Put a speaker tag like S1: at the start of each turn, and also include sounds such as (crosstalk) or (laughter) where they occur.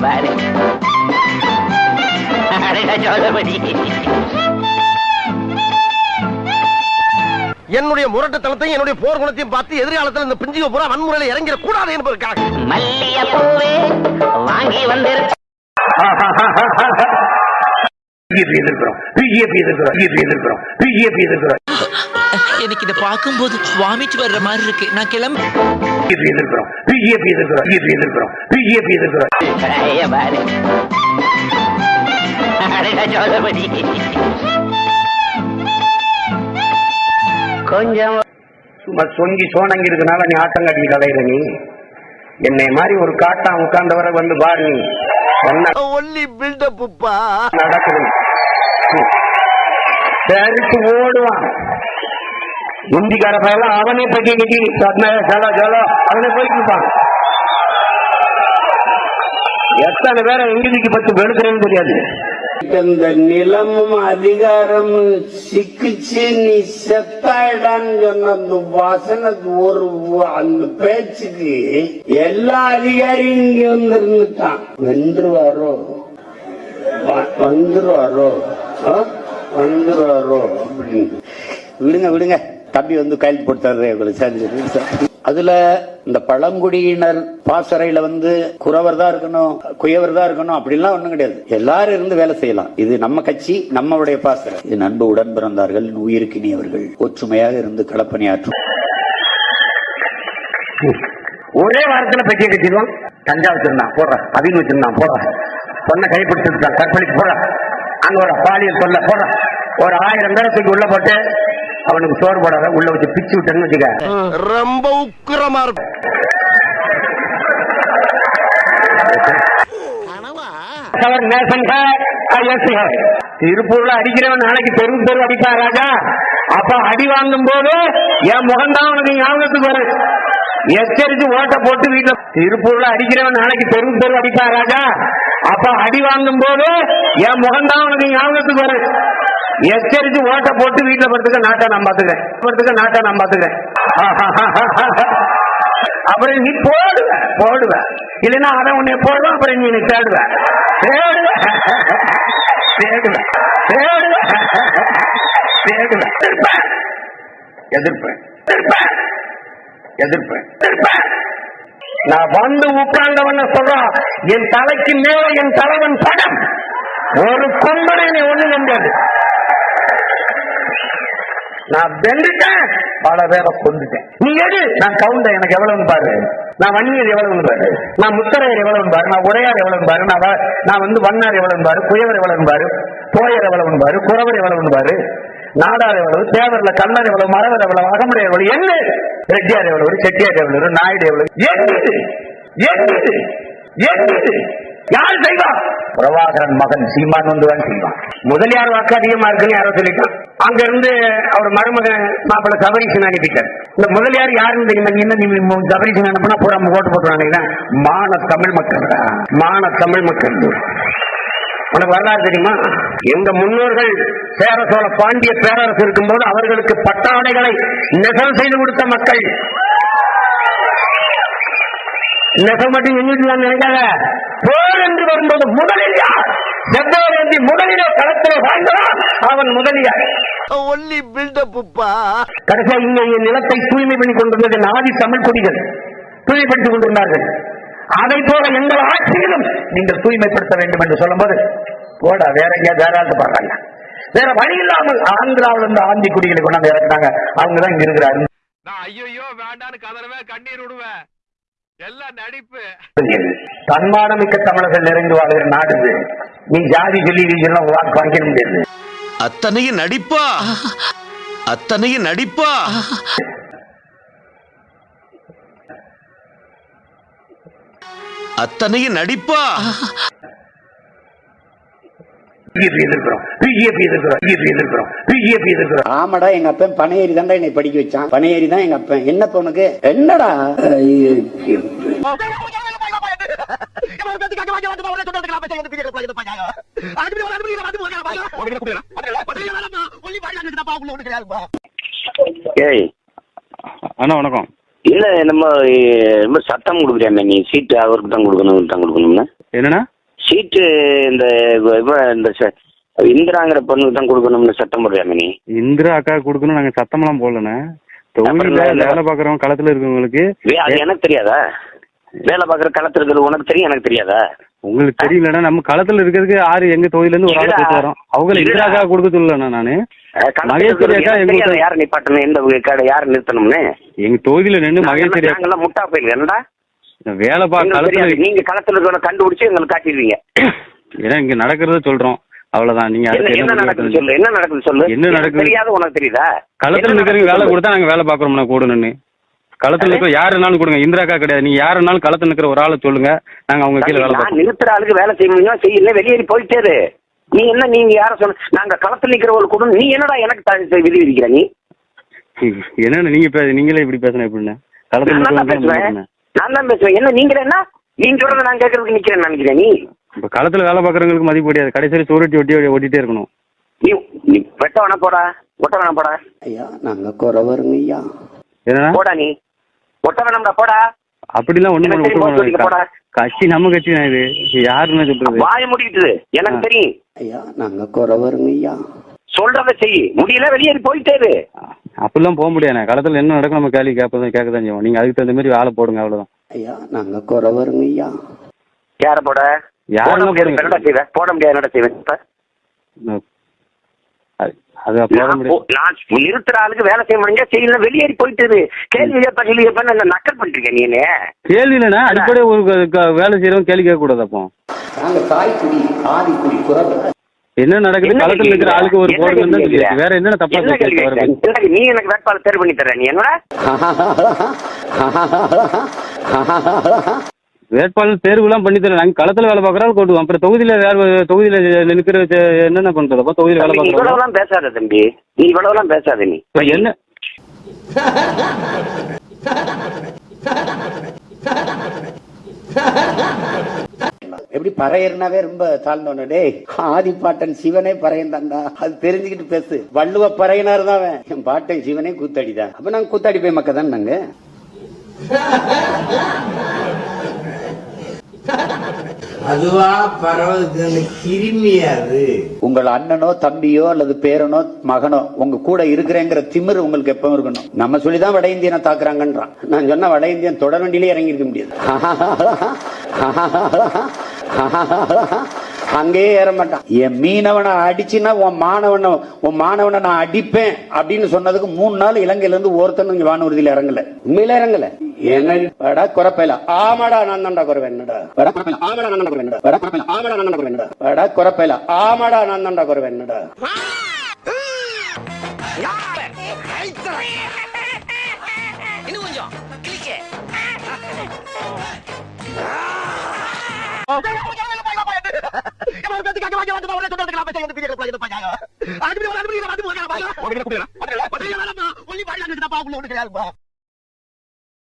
S1: பாரு.
S2: என்னுடைய முரட்டுத்தனத்தையும் என்னுடைய போர் குணத்தையும் பார்த்து எதிர்காலத்தில் இந்த பிஞ்சுக பூரா வன்முறையில இறங்கிட கூடாது என்பதற்காக.
S1: மல்லிய பூவே வாங்கி வந்திருக்க
S3: பிஜேபி எதிர்க்கிறோம். பிஜேபி எதிர்க்கிறோம். பிஜேபி எதிர்க்கிறோம். பிஜேபி எதிர்க்கிறோம்.
S4: எனக்கு இத பாக்கும்போது வாமிட் வர்ற மாதிரி இருக்கு. நான் கிளம்பு.
S3: எதிர்க்கிறோம் பிஜேபி எதிர்க்கிறோம் பிஜேபி எதிர்க்கிறோம் பிஜேபி
S1: கொஞ்சம்
S3: சும்மா சொங்கி சோனங்கி இருக்கனால நீ ஆட்டங்காட்டி கலையிற நீ. என்னை மாதிரி ஒரு காட்டான் உட்கார்ந்தவரை வந்து பாரு நீ.
S2: ஒல்லி பில்டப்புப்பா
S3: நடக்குது? தெரிச்சு ஓடுவான். இந்திக்கார பையெல்லாம் அவனே பெட்டி கட்டி சடா சலோ அவனே போயிட்டு இருப்பான் எத்தனை பேரை எங்கிலிக்கு பத்து வெளுக்கிறேன்னு தெரியாது.
S5: இந்த நிலமும் அதிகாரம் சிக்கிச்சு நீ செத்தாயிடான்னு சொன்ன அந்த வாசனத்து ஒரு அந்த பேச்சுக்கு எல்லா அதிகாரியும் இங்க வந்திருந்துட்டான். வென்றுவாரோ வந்துருவாரோ? வந்துருவாரோ? அப்படின்னு. விடுங்க விடுங்க. தம்பி வந்து கையில் போட்டாரு உங்களுக்கு அதுல இந்த பழங்குடியினர் பாசறையில வந்து குறவர் தான் இருக்கணும் குயவர் தான் இருக்கணும் அப்படிலாம் ஒண்ணும் கிடையாது. எல்லாரும் இருந்து வேலை செய்யலாம். இது நம்ம கட்சி நம்மளுடைய பாசறை. இது நண்பு உடன் பிறந்தார்கள் உயிருக்கினியவர்கள் ஒற்றுமையாக இருந்து களப்பணியாற்றும்.
S3: ஒரே வாரத்துல பெட்டியை கட்டிடுவான் கஞ்சா வச்சிருந்தான். போடுற. அப்படின்னு வச்சிருந்தான். போடுற. பொண்ணை கைப்பிடிச்சிருக்கான். கற்பழிச்சு போடுற. அங்க ஒரு பாலியல் சொல்ல போடுற. ஒரு ஆயிரம் பேரை தூக்கி உள்ள போட்டு அவனுக்கு சோறு போடாத உள்ள வச்சு பிச்சு விட்டேன்னு வச்சுக்க.
S2: ரொம்ப உக்கிரமா இருக்கும்.
S3: திருப்பூர்ல அடிக்கிறவன் நாளைக்கு தெரு தெரு அடிப்பா ராஜா. அப்ப அடி வாங்கும் போது என் முகம்தான் உனக்கு ஞாபகத்துக்கு வரும். எச்சரித்து ஓட்ட போட்டு வீட்டுல திருப்பூர்ல அடிக்கிறவன் நாளைக்கு தெரு தெரு அடிப்பா ராஜா. அப்ப அடி வாங்கும் போது என் முகம்தான் உனக்கு ஞாபகத்துக்கு வரும். எச்சரித்து ஓட்ட போட்டு வீட்டுல படுத்துக்க நாட்டை நான் பாத்துக்கிறேன். படுத்துக்க நாட்டை நான் பாத்துக்கிறேன். (laughs) அப்புறம் நீ போடுவ போடுவ. இல்லைன்னா அவன் உன்னை போடுவான் அப்புறம் நீ தேடுவ. தேடுவ. தேடுவ. தேடுவ. தேடுவ. எதிர்ப்பேன் எதிர்ப்பேன் எதிர்ப்பேன் நான் வந்து உட்கார்ந்தவன சொல்றான் என் தலைக்கு மேல என் தலைவன் படம். ஒரு கொம்பனை ஒண்ணு நம்பியாது நான் வெந்துட்டேன் பல பேரை கொண்டுட்டேன் நீ எடு. நான் கவுண்டர் எனக்கு எவ்வளவுன்னு பாரு. நான் வன்னியர் எவ்வளவுன்னு பாரு. நான் முத்தரையர் எவ்வளவுன்னு பாரு. நான் உடையார் எவ்வளவுன்னு பாரு. நான் நான் வந்து வண்ணார் எவ்வளவுன்னு பாரு. குயவர் எவ்வளவுன்னு பாரு. போயர் எவ்வளவுன்னு பாரு. குறவர் எவ்வளவுன்னு பாரு. நாடார் எவ்வளவு தேவர்ல கண்ணர் எவ்வளவு மரவர் எவ்வளவு அகமுடைய எவ்வளவு என்ன ரெட்டியார் எவ்வளவு செட்டியார் எவ்வளவு நாயுடு எவ்வளவு. எட்டு. எட்டு. எட்டு. யார் செய்வா? பிரபாகரன் மகன் சீமான் வந்து தான் செய்வான். முதலியார் வாக்கு அதிகமா இருக்குன்னு யாரோ சொல்லிட்டான் அங்க இருந்து அவர் மருமகன் மாப்பிள்ள சபரீசன் அனுப்பிட்டார். இந்த முதலியார் யாருன்னு தெரியுமா? சபரீசன் அனுப்புனா பூரா ஓட்டு போட்டுருவாங்க மான தமிழ் மக்கள். மான தமிழ் மக்கள். உனக்கு வரலாறு தெரியுமா? எங்க முன்னோர்கள் சேர சோழ பாண்டிய பேரரசு இருக்கும்போது அவர்களுக்கு பட்டாடைகளை நெசவு செய்து கொடுத்த மக்கள். நெசவு மட்டும் எங்கிட்டு நினைக்காத? போர் என்று வரும்போது முதலில் யார்? செவ்வாய் முதலிலே களத்திலே வாழ்ந்தான் அவன் முதலியார்.
S2: ஒல்லி பில்டப்புப்பா
S3: கடைசியா இங்க என் நிலத்தை தூய்மை பண்ணி கொண்டிருந்தது நாதி தமிழ் குடிகள். தூய்மைப்படுத்திக் கொண்டிருந்தார்கள். அதை போல எங்கள் ஆட்சியிலும் நீங்கள் தூய்மைப்படுத்த வேண்டும் என்று சொல்லும்போது போடா வேற எங்கேயாவது வேற ஆளுக்கு பாடுறாங்க வேற வழி இல்லாமல் ஆந்திராவில் இருந்து ஆந்தி குடிகளை கொண்டாந்து இறக்குனாங்க. அவங்க தான் இங்க இருக்கிறாரு.
S6: ஐயோ வேண்டான்னு கதறவேன் கண்ணீர் விடுவேன். எல்லாம் நடிப்பு.
S3: தன்மானமிக்க தமிழர்கள் நிறைந்து வாழ்கிற நாடு. நீ ஜாதி சொல்லி இதெல்லாம் வாக்கு வாங்கிக்க முடியாது.
S7: அத்தனையும் நடிப்பா. அத்தனையும் நடிப்பா. அத்தனையும் நடிப்பா.
S5: ஆமாடா எங்க அப்பன் பனையேறி தான்டா என்னை படிக்க வச்சான். பனையேறி தான் எங்க அப்பன். என்னப்ப உனக்கு என்னடா?
S2: ஏய்.
S8: அண்ணா வணக்கம். இல்ல நம்ம ரொம்ப சத்தம் கொடுக்குறியாமே நீ சீட்டு அவருக்கு தான் கொடுக்கணும் இவருக்கு தான் கொடுக்கணும்னு?
S9: என்னண்ணா?
S8: சீட்டு இந்த இவ- இந்த இந்திராங்கிற பொண்ணுக்கு தான் கொடுக்கணும்னு சத்தம் போடுறியாமே நீ?
S9: இந்திரா அக்கா கொடுக்கணும் நாங்க சத்தமெல்லாம் போடலண்ணே. தொகுதியில வேலை பாக்குறவங்க களத்துல இருக்கவங்களுக்கு
S8: எனக்கு தெரியாதா? வேலை பார்க்குற களத்துல இருக்கிறது உனக்கு தெரியும் எனக்கு தெரியாதா?
S9: உங்களுக்கு தெரியலண்ணா நம்ம களத்துல இருக்கிறதுக்கு ஆறு எங்க தொகுதியில இருந்து ஒரு ஆளை. போட்டு வரோம். அவங்க
S8: இருடா.
S9: இந்திரா அக்கா கொடுக்க சொல்லலண்ணா நானு
S8: யாரை நிப்பாட்டணும்? எந்த கடை யாரை நிறுத்தணும்னு?
S9: எங்க தொகுதியில நின்று மகேஸ்வரி
S8: முட்டா போயிருக்கு
S9: வேலை பா
S8: எங்களுக்கு
S9: களத்துல
S8: தெரியாது. நீங்க களத்துல இருக்கிறத கண்டுபிடிச்சு எங்களுக்கு காட்டிடுவீங்க.
S9: ஏன்னா இங்க நடக்கிறத சொல்றோம். அவ்வளவுதான். நீங்க
S8: என்ன நடக்குது சொல்லு. என்ன நடக்குது சொல்லு?
S9: என்ன நடக்குது?
S8: தெரியாத உனக்கு தெரியுதா?
S9: களத்துல இருக்கிறவங்க வேலை கொடுத்தா நாங்க வேலை பாக்குறோம்னா கூட நின்று களத்துல இருக்கிற யாருனாலும் கொடுங்க. இந்திரா அக்கா கிடையாது. நீங்க யாருனாலும் களத்துல இருக்கிற ஒரு ஆளை சொல்லுங்க. நாங்க அவங்க கீழே வேலை
S8: நான்
S9: பார்ப்போம்.
S8: நிறுத்துற ஆளுக்கு வேலை செய்ய முடியும்? செய்யல வெளியேறி போயிட்டே இரு. நீ என்ன நீங்க யார சொன்ன? நாங்க களத்துல நிக்கிறவங்களுக்கு கூட நீ என்னடா எனக்கு த- விதி விதிக்கிற நீ?
S9: என்னன்னு நீங்க பே- நீங்களே இப்படி பேசணும் எப்படின்னு களத்துல
S8: நான் தான்
S9: இருக்கிறவங்க
S8: பேசுவேன்.
S9: என்ன?
S8: நான் தான் பேசுவேன். என்ன நீங்க என்ன? நீங்க சொல்றத நான் கேட்கறதுக்கு நிக்கிறேன் நினைக்கிறேன் நீ?
S9: இப்ப களத்துல வேலை பாக்குறவங்களுக்கு மதிப்பு கிடையாது. கடைசியில் சோறுட்டி ஒட்டி ஓட்டிட்டே இருக்கணும்.
S8: நீ நீ வெட்ட வேணா போடா. ஒட்ட வேணா போடா.
S5: ஐயா நாங்க குறவருங்க ஐயா.
S9: என்னன்னா
S8: போடா நீ. ஒட்ட வேணாம்டா போடா.
S9: அப்படிலாம்.
S8: போட்டு போடா.
S9: கட்சி நம்ம கட்சி தான் இது. யாருன்னு சொல்றது?
S8: வாய முடிக்கிட்டு எனக்கு தெரியும்.
S5: ஐயா நாங்க குறவருங்க ஐயா.
S8: சொல்றத செய். முடியல வெளியேறி போயிட்டே இரு.
S9: அப்படிலாம் போக முடியாது. களத்துல என்ன நடக்கும் நம்ம கேள்வி கேட்பதான் கேட்க தான் செய்வோம். நீங்க அதுக்கு தகுந்த மாதிரி வேலை போடுங்க அவ்வளவுதான்.
S5: ஐயா நாங்க குறவருங்க ஐயா.
S8: யார போட?
S9: யாரை
S8: போட முடியாது. என்னடா செய்வேன் போட முடியாது. என்னடா செய்வேன் நிறுத்துற ஆளுக்கு வேலை செய்ய முடிஞ்சா செய்யல வெளியேறி போயிட்டு. கேள்வி கேட்ப கேள்வி கேட்ப என்ன நக்கல் என்ன
S9: கேள்வி இல்லைன்னா அடிப்படை ஒரு வேலை செய்யறவங்க கேள்வி கேட்க கூடாது அப்போ
S5: நாங்க
S9: என்ன நடக்குது
S8: என்ன
S9: களத்துல இருக்கிற? ஆளுக்கு ஒரு சொல்லியாச்சு.
S8: கேட்கிற?
S9: வேற தப்பா
S8: என்ன? என்ன நீ எனக்கு வேட்பாளர் தேர்வு பண்ணி தர நீ என்னடா (laughs) (laughs) (laughs)
S9: வேட்பாளர் தேர்வு எல்லாம் பண்ணி தரேன். நாங்க களத்துல வேலை பாக்குறாரு கொண்டுவோம் அப்புறம் தொகுதியில வேற தொகுதியில நிற்கிற என்னென்ன பண்றது? அப்போ தொகுதியில வேலை
S8: நீ
S9: பாக்குறோம்
S8: இவ்வளவுலாம் பேசாத தம்பி. நீ இவ்வளவுலாம் பேசாத நீ.
S9: என்ன?
S5: எப்படி பறையர்னாவே ரொம்ப தாழ்ந்தவன? டேய் ஆதிப்பாட்டன் சிவனே பறையன் தான்டா அது தெரிஞ்சுக்கிட்டு பேசு. வள்ளுவ பறையனார் தான் அவன். என் பாட்டன் சிவனே கூத்தாடிதான். அப்ப நாங்க கூத்தாடி போய் மக்க தான் நாங்க?
S10: அதுவா பரவதுக்கு கிருமியாது.
S5: உங்கள் அண்ணனோ தம்பியோ அல்லது பேரனோ மகனோ உங்க கூட இருக்கிறேங்கிற திமிர் உங்களுக்கு எப்பவும் இருக்கணும். நம்ம சொல்லிதான் வட இந்தியனை தாக்குறாங்கன்றான். நான் சொன்ன வட இந்தியன் தொடர் வண்டியிலே இறங்கி இருக்க முடியாது. (laughs) அங்கேயே ஏற மாட்டான் என் மீனவனை அடிச்சுன்னா உன் மாணவனை உன் மாணவனை நான் அடிப்பேன் அப்படின்னு சொன்னதுக்கு மூணு நாள் இலங்கையில இருந்து ஒருத்தனும் இங்க வானூர்தியில இறங்கல உண்மையில இறங்கல என்ன வடா குறப்பையில ஆமாடா நான் தான்டா குறவேன் என்னடா ஆமாடா நான் குறவேன் என்னடா ஆமாடா நான் குறவேன் என்னடா குறப்பையில ஆமாடா நான் தான்டா குறவேன் என்னடா
S2: ஒண்ணு